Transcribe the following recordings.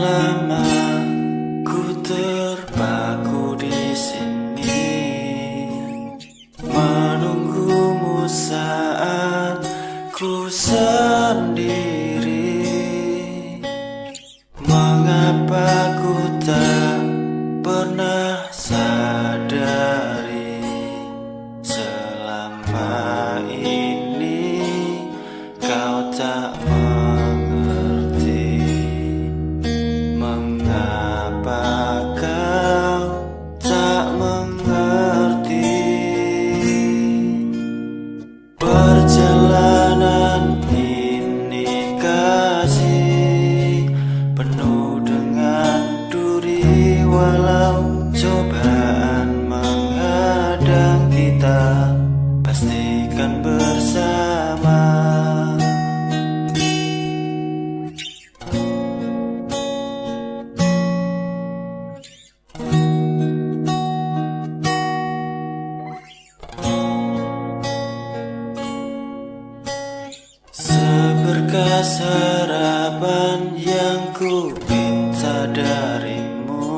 Lama ku terpaku di sini menunggumu saat ku sendiri. Mengapa ku tak pernah sadari selama ini kau tak kita pastikan bersama. Seberkas harapan yang ku minta darimu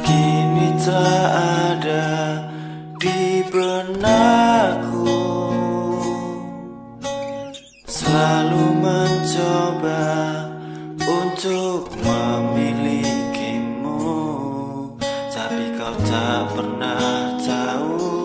Kini telah Selalu mencoba untuk memilikimu. Tapi kau tak pernah tahu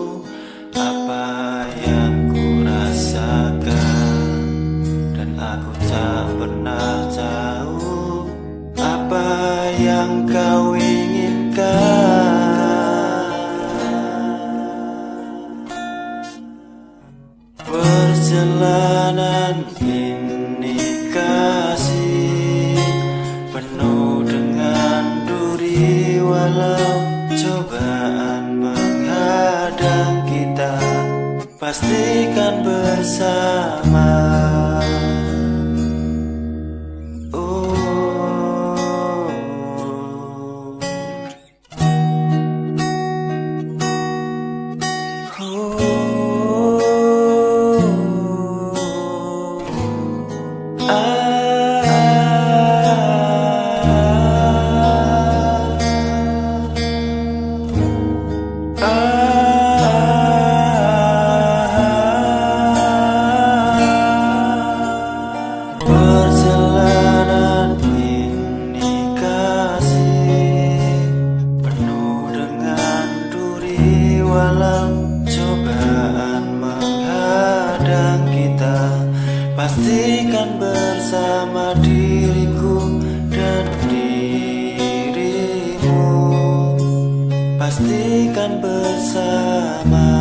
Perjalanan ini kasih penuh dengan duri walau cobaan menghadang kita pastikan bersama. Bersama diriku dan dirimu. Pastikan bersama